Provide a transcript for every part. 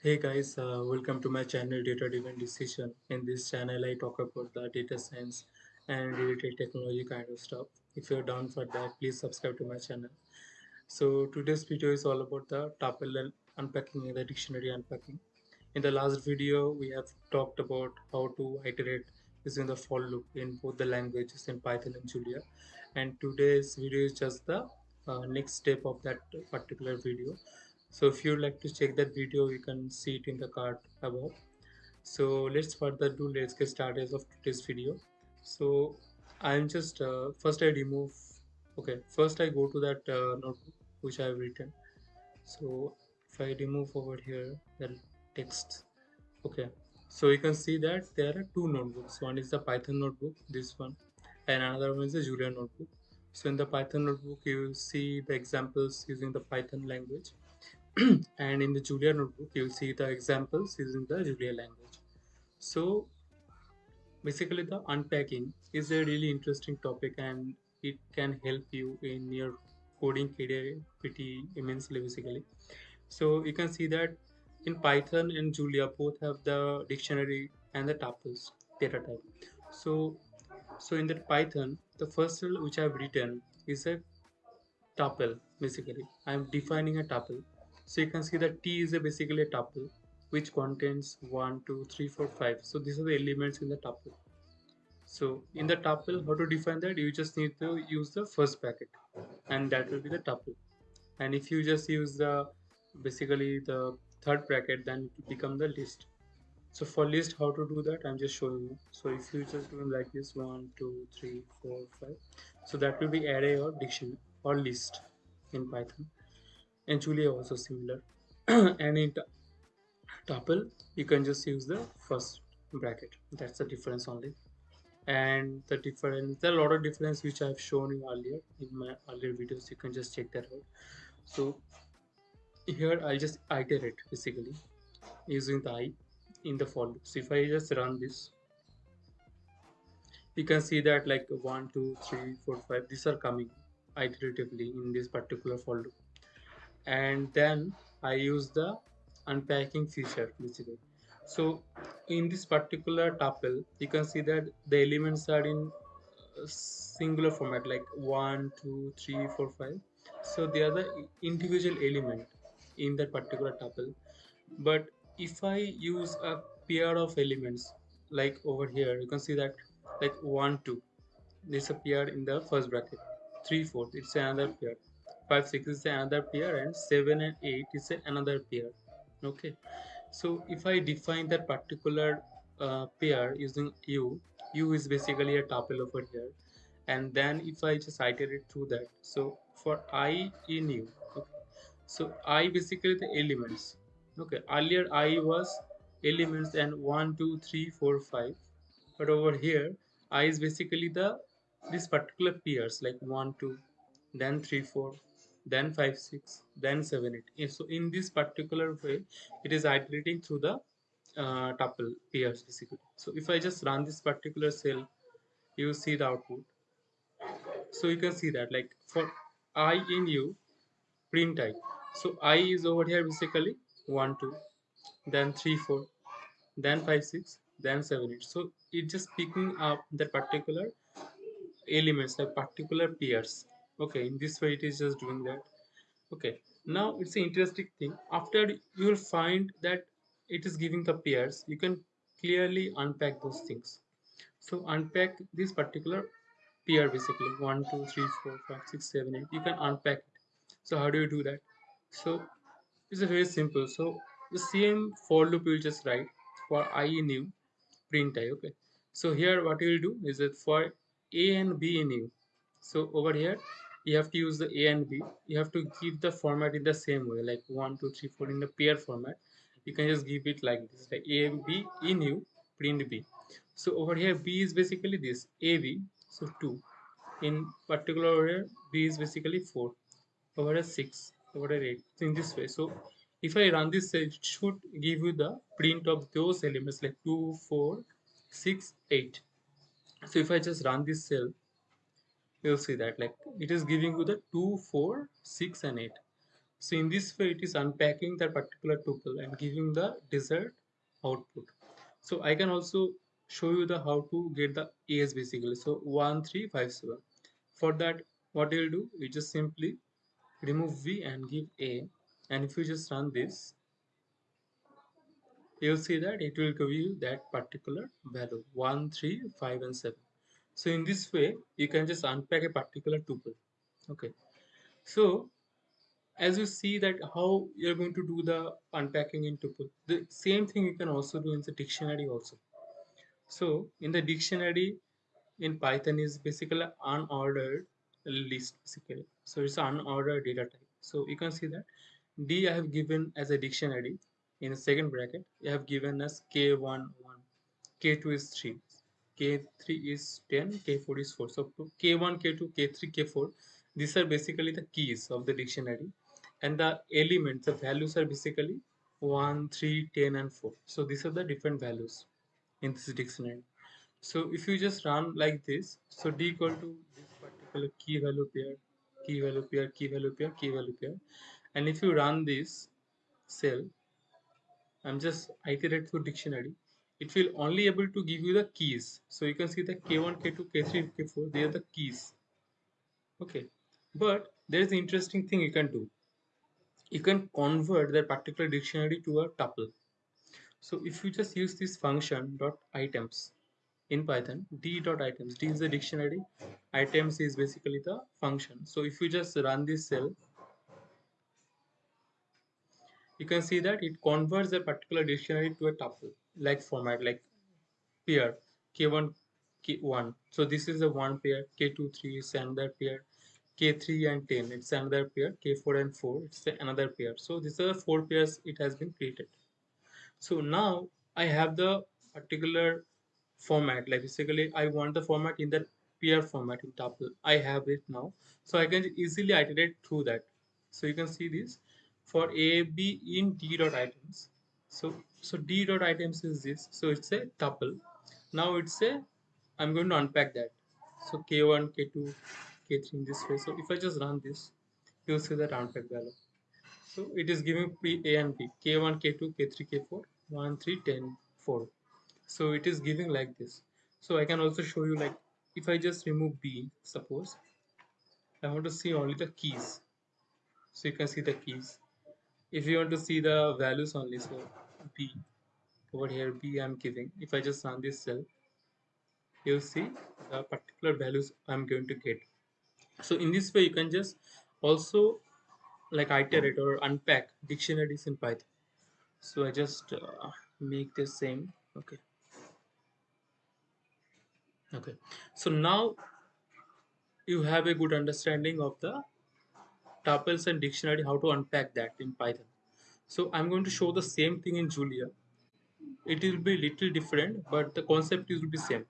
Hey guys, uh, welcome to my channel Data Driven Decision. In this channel, I talk about the data science and related technology kind of stuff. If you're down for that, please subscribe to my channel. So today's video is all about the tuple unpacking and the dictionary unpacking. In the last video, we have talked about how to iterate using the for loop in both the languages in Python and Julia. And today's video is just the uh, next step of that particular video so if you'd like to check that video you can see it in the card above. So let's further do let's get started of today's video. So i'm just uh, first i remove okay first i go to that uh, notebook which i have written. So if i remove over here the text okay. So you can see that there are two notebooks. One is the python notebook this one and another one is the julia notebook. So in the python notebook you will see the examples using the python language and in the Julia notebook you'll see the examples using the Julia language. So basically the unpacking is a really interesting topic and it can help you in your coding career pretty immensely basically. So you can see that in Python and Julia both have the dictionary and the tuples data type. So so in the Python the first which I've written is a tuple basically. I'm defining a tuple so you can see that T is a basically a tuple which contains 1, 2, 3, 4, 5. So these are the elements in the tuple. So in the tuple, how to define that? You just need to use the first bracket and that will be the tuple. And if you just use the basically the third bracket, then it will become the list. So for list, how to do that? I'm just showing you. So if you just do like this, one, two, three, four, five. So that will be array or dictionary or list in Python and Julia also similar. And in tuple you can just use the first bracket. That's the difference only. And the difference there are a lot of difference which I've shown you earlier in my earlier videos. You can just check that out. So here I'll just iterate basically using the i in the for loop. So if I just run this you can see that like one two three four five these are coming iteratively in this particular for loop and then I use the unpacking feature basically. So in this particular tuple, you can see that the elements are in uh, singular format like one, two, three, four, five. So they are the individual element in that particular tuple. But if I use a pair of elements like over here, you can see that like one, two, this appear in the first bracket. Three, four, it's another pair 5 6 is another pair and 7 and 8 is another pair. Okay. So if i define that particular uh, pair using u u is basically a tuple over here. And then if i just iterate through that so for i in u okay, so i basically the elements okay. Earlier i was elements and 1 2 3 4 5 but over here i is basically the this particular pairs like 1 2 then 3 4 then 5 6 then 7 8 so in this particular way it is iterating through the uh, tuple pairs basically. So if i just run this particular cell you see the output. So you can see that like for i in u print i so i is over here basically 1 2 then 3 4 then 5 6 then 7 8 so it just picking up the particular elements like particular pairs okay in this way it is just doing that. Okay now it's an interesting thing. After you will find that it is giving the pairs you can clearly unpack those things. So unpack this particular pair basically. One two three four five six seven eight. You can unpack it. So how do you do that? So it's a very simple. So the same for loop you will just write for i in u print i okay? So here what you will do is that for a and b in u so over here you have to use the a and b. You have to give the format in the same way like one two three four in the pair format. You can just give it like this like a and b in u print b. So over here b is basically this ab so 2 in particular over here b is basically 4 over here 6 over here 8 so in this way. So if i run this it should give you the print of those elements like 2 4 6 8 so if i just run this cell you'll see that like it is giving you the 2 4 6 and 8 So in this way, it is unpacking that particular tuple and giving the desired output. So I can also show you the how to get the A's basically. So 1357. For that, what you'll do, you just simply remove V and give A. And if you just run this, you'll see that it will give you that particular value 1, 3, 5 and 7. So in this way, you can just unpack a particular tuple. Okay. So as you see that how you're going to do the unpacking in tuple the same thing you can also do in the dictionary also. So in the dictionary in python is basically an unordered list basically. So it's an unordered data type. So you can see that d i have given as a dictionary in the second bracket i have given as k1 1 k2 is 3 k3 is 10 k4 is 4 so k1 k2 k3 k4 these are basically the keys of the dictionary. And the elements the values are basically 1 3 10 and 4 so these are the different values in this dictionary. So if you just run like this so d equal to this particular key value pair key value pair key value pair key value pair. And if you run this cell i'm just iterate through dictionary it will only able to give you the keys. So you can see the k1 k2 k3 k4 they are the keys. Okay. But there is an interesting thing you can do. You can convert that particular dictionary to a tuple. So if you just use this function dot items in Python, d dot items, d is the dictionary, items is basically the function. So if you just run this cell, you can see that it converts a particular dictionary to a tuple like format like pair k1 k1 so this is the one pair k2 3 is another pair k3 and 10 it's another pair k4 and 4 it's another pair. So these are the four pairs it has been created. So now i have the particular format. Like basically i want the format in the pair format in tuple. I have it now. So i can easily iterate through that. So you can see this. For a b in d dot items so so d dot items is this. So it's a tuple. Now it's a i'm going to unpack that. So k1 k2 k3 in this way. So if i just run this you'll see that unpack value. So it is giving p a and b. K1 k2 k3 k4 1 3 10 4 so it is giving like this. So i can also show you like if i just remove b suppose i want to see only the keys. So you can see the keys if you want to see the values only so b over here b i'm giving. If i just run this cell you'll see the particular values i'm going to get. So in this way you can just also like iterate or unpack dictionaries in python. So i just uh, make the same. Okay. Okay. So now you have a good understanding of the tuples and dictionary how to unpack that in python. So i'm going to show the same thing in julia. It will be little different but the concept will be same.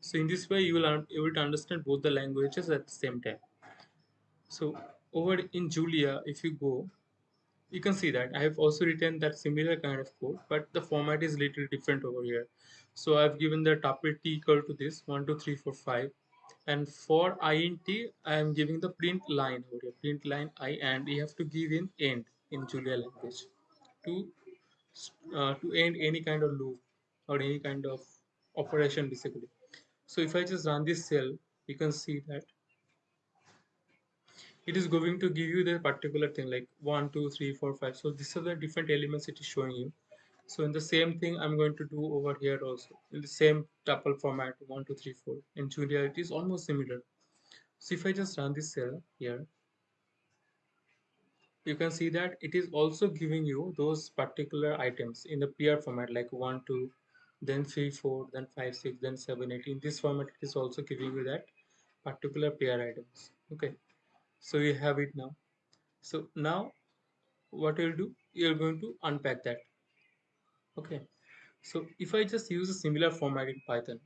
So in this way you will able to understand both the languages at the same time. So over in julia if you go you can see that. I have also written that similar kind of code but the format is a little different over here. So i've given the tuple t equal to this 1 2 3 4 5 and for int i am giving the print line over here. Print line i and you have to give in end in julia language. To uh, to end any kind of loop or any kind of operation basically. So if i just run this cell you can see that it is going to give you the particular thing like one two three four five. So these are the different elements it is showing you so in the same thing i'm going to do over here also. In the same tuple format one two three four. In julia it is almost similar. So if i just run this cell here you can see that it is also giving you those particular items in the pair format like one two then three four then five six then seven eight. In this format it is also giving you that particular pair items. Okay. So you have it now. So now what you'll do you're going to unpack that okay so if i just use a similar format in python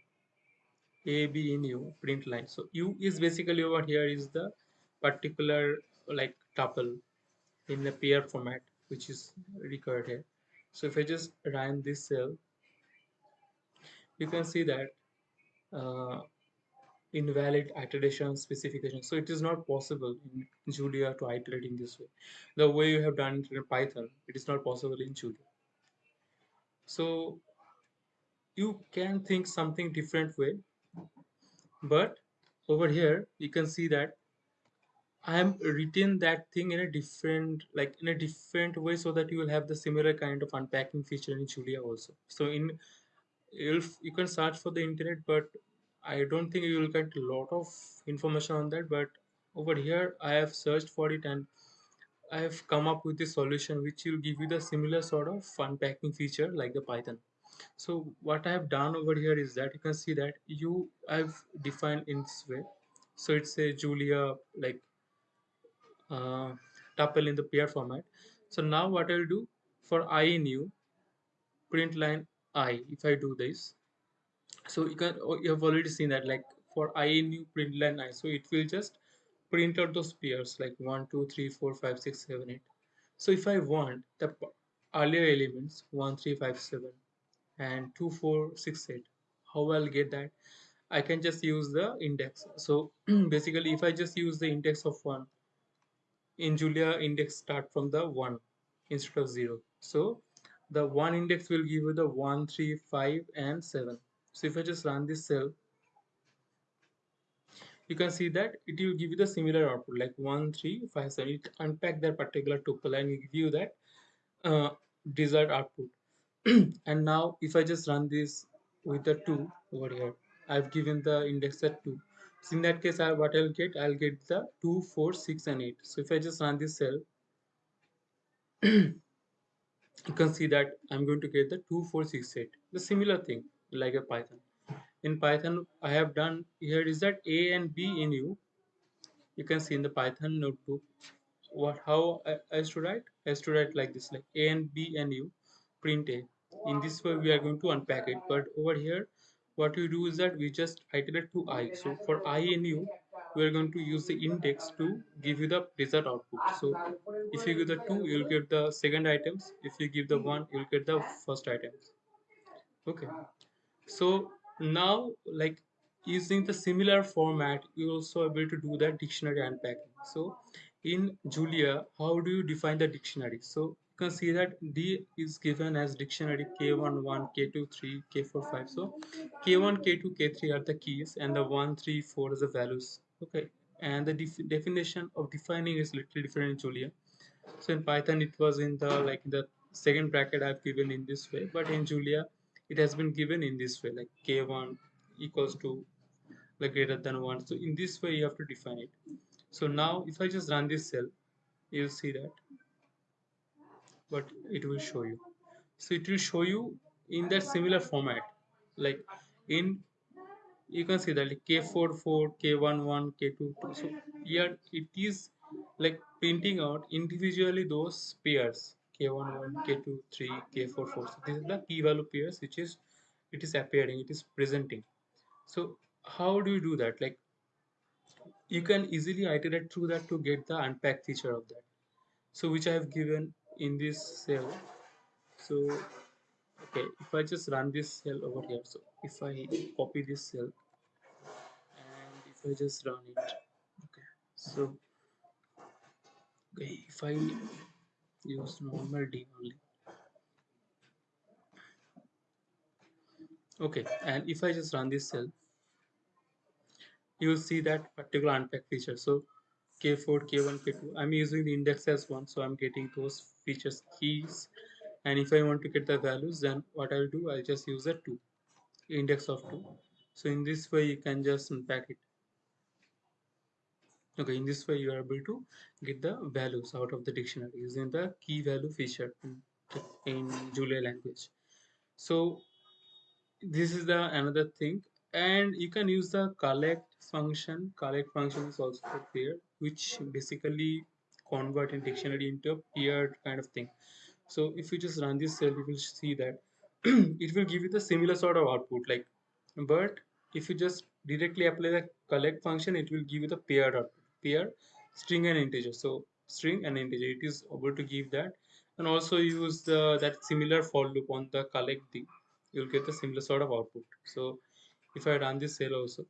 a b in u print line so u is basically over here is the particular like tuple in the pair format which is recorded here so if i just run this cell you can see that uh, invalid iteration specification. So it is not possible in Julia to iterate in this way. The way you have done it in Python, it is not possible in Julia. So you can think something different way, but over here you can see that I am written that thing in a different like in a different way so that you will have the similar kind of unpacking feature in Julia also. So in if you can search for the internet, but I don't think you will get a lot of information on that. But over here, I have searched for it and I have come up with a solution which will give you the similar sort of unpacking feature like the Python. So what I have done over here is that you can see that you I've defined in this way. So it's a Julia like uh, tuple in the pair format. So now what I'll do for i in u print line i if I do this so you can oh, you have already seen that like for i in u print line i so it will just print out those pairs like one, two, three, four, five, six, seven, eight. so if i want the earlier elements 1 3 5 7 and 2 4 6 8 how i'll get that? I can just use the index. So basically if i just use the index of 1 in julia index start from the 1 instead of 0 so the 1 index will give you the 1 3 5 and 7 so if i just run this cell you can see that it will give you the similar output like 1 3 5 7 it unpack that particular tuple and give you that uh, desired output. And now if i just run this with the 2 over here i've given the index at 2 so in that case I, what i'll get i'll get the 2 4 6 and 8 so if i just run this cell you can see that i'm going to get the 2 4 6 8 the similar thing like a python in python i have done here is that a and b in u. You can see in the python notebook what how I, I used to write? I used to write like this like a and b and u print a. In this way we are going to unpack it. But over here what we do is that we just iterate to i. So for i and u we are going to use the index to give you the desired output. So if you give the 2 you'll get the second items. If you give the 1 you'll get the first items. Okay. So now like using the similar format you also able to do that dictionary unpacking. So in julia how do you define the dictionary? So you can see that d is given as dictionary k1 1 k2 3 k4 5 so k1 k2 k3 are the keys and the 1 3 4 is the values. Okay. And the def definition of defining is little different in julia. So in python it was in the like the second bracket i've given in this way. But in julia it has been given in this way like k1 equals to like greater than 1 so in this way you have to define it. So now if i just run this cell you'll see that. But it will show you. So it will show you in that similar format. Like in you can see that like k4 4 k1 1 k2 2 so here it is like printing out individually those pairs k1 1 k2 3 k4 4 so this is the key value pairs which is it is appearing it is presenting. So how do you do that? Like you can easily iterate through that to get the unpack feature of that. So which i have given in this cell. So okay if i just run this cell over here. So if i copy this cell and if i just run it. Okay so okay if i use normal d only. Okay and if i just run this cell you will see that particular unpack feature. So k4 k1 k2 i'm using the index as one so i'm getting those features keys. And if i want to get the values then what i'll do i'll just use a 2 index of 2 so in this way you can just unpack it okay in this way you are able to get the values out of the dictionary using the key value feature in, julia language. So this is the another thing. And you can use the collect function. Collect function is also there which basically convert in dictionary into a paired kind of thing. So if you just run this cell you will see that it will give you the similar sort of output like but if you just directly apply the collect function it will give you the paired output pair string and integer. So string and integer it is able to give that. And also use the that similar for loop on the collect thing you'll get the similar sort of output. So if i run this cell also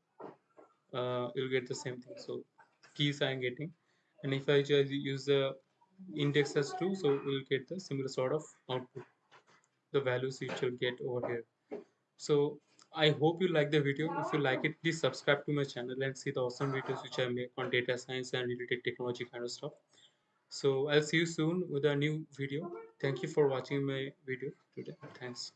uh, you'll get the same thing. So keys i'm getting. And if i just use the index as 2 so we'll get the similar sort of output. The values you should get over here. So i hope you like the video. If you like it please subscribe to my channel and see the awesome videos which i make on data science and related technology kind of stuff. So i'll see you soon with a new video. Thank you for watching my video today. Thanks